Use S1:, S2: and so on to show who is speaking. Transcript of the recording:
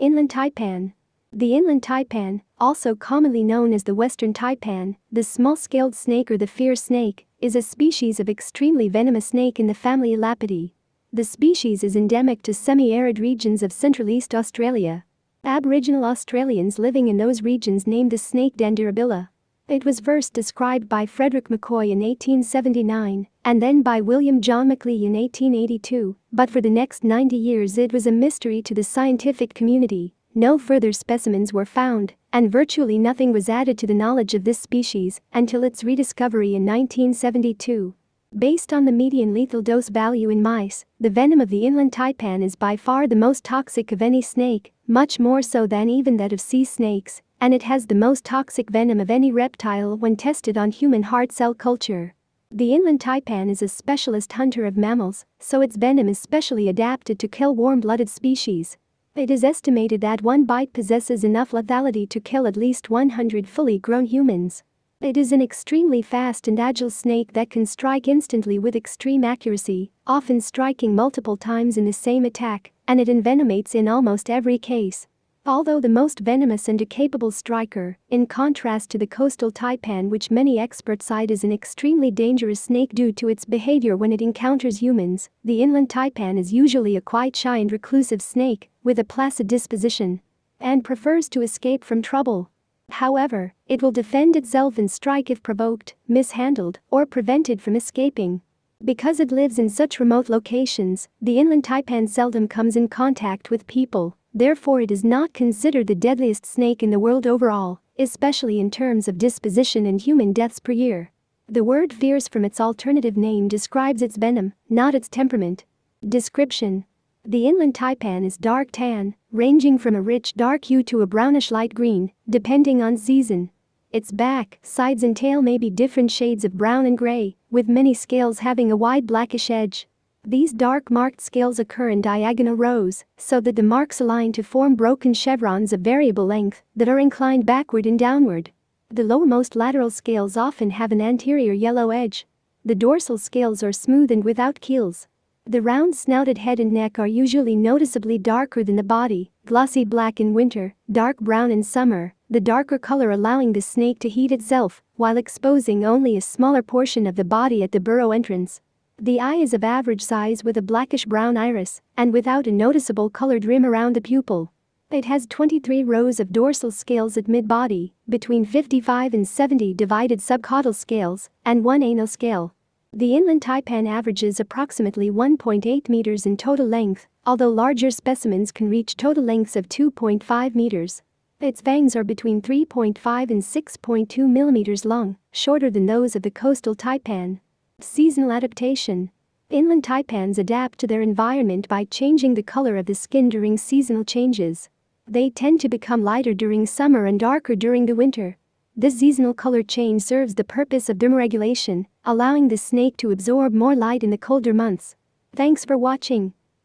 S1: Inland taipan. The inland taipan, also commonly known as the western taipan, the small-scaled snake or the fierce snake, is a species of extremely venomous snake in the family Elapidae. The species is endemic to semi-arid regions of Central East Australia. Aboriginal Australians living in those regions named the snake Dandarabilla. It was first described by Frederick McCoy in 1879 and then by William John Macleay in 1882, but for the next 90 years it was a mystery to the scientific community. No further specimens were found, and virtually nothing was added to the knowledge of this species until its rediscovery in 1972. Based on the median lethal dose value in mice, the venom of the inland taipan is by far the most toxic of any snake, much more so than even that of sea snakes, and it has the most toxic venom of any reptile when tested on human heart cell culture. The inland taipan is a specialist hunter of mammals, so its venom is specially adapted to kill warm-blooded species. It is estimated that one bite possesses enough lethality to kill at least 100 fully grown humans. It is an extremely fast and agile snake that can strike instantly with extreme accuracy, often striking multiple times in the same attack, and it envenomates in almost every case. Although the most venomous and capable striker, in contrast to the coastal taipan which many experts cite as an extremely dangerous snake due to its behavior when it encounters humans, the inland taipan is usually a quite shy and reclusive snake, with a placid disposition. And prefers to escape from trouble. However, it will defend itself and strike if provoked, mishandled, or prevented from escaping. Because it lives in such remote locations, the inland taipan seldom comes in contact with people, Therefore it is not considered the deadliest snake in the world overall, especially in terms of disposition and human deaths per year. The word fierce from its alternative name describes its venom, not its temperament. Description The inland taipan is dark tan, ranging from a rich dark hue to a brownish light green, depending on season. Its back, sides and tail may be different shades of brown and gray, with many scales having a wide blackish edge. These dark marked scales occur in diagonal rows, so that the marks align to form broken chevrons of variable length that are inclined backward and downward. The lowermost lateral scales often have an anterior yellow edge. The dorsal scales are smooth and without keels. The round snouted head and neck are usually noticeably darker than the body, glossy black in winter, dark brown in summer, the darker color allowing the snake to heat itself while exposing only a smaller portion of the body at the burrow entrance. The eye is of average size with a blackish-brown iris and without a noticeable colored rim around the pupil. It has 23 rows of dorsal scales at mid-body, between 55 and 70 divided subcaudal scales, and one anal scale. The inland taipan averages approximately 1.8 meters in total length, although larger specimens can reach total lengths of 2.5 meters. Its fangs are between 3.5 and 6.2 millimeters long, shorter than those of the coastal taipan. Seasonal adaptation. Inland taipans adapt to their environment by changing the color of the skin during seasonal changes. They tend to become lighter during summer and darker during the winter. This seasonal color change serves the purpose of thermoregulation, allowing the snake to absorb more light in the colder months. Thanks for watching.